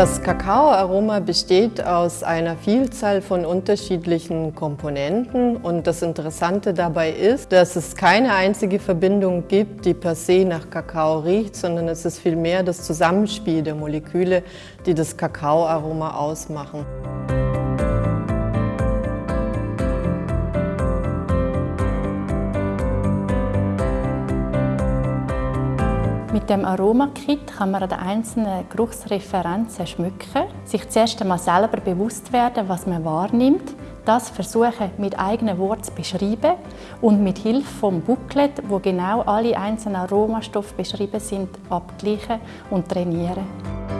Das Kakaoaroma besteht aus einer Vielzahl von unterschiedlichen Komponenten und das Interessante dabei ist, dass es keine einzige Verbindung gibt, die per se nach Kakao riecht, sondern es ist vielmehr das Zusammenspiel der Moleküle, die das Kakaoaroma ausmachen. Mit dem Aromakit kann man an den einzelnen Geruchsreferenzen schmücken, sich zuerst einmal selber bewusst werden, was man wahrnimmt, das versuchen mit eigenen Worten zu beschreiben und mit Hilfe vom Booklet, wo genau alle einzelnen Aromastoffe beschrieben sind, abgleichen und trainieren.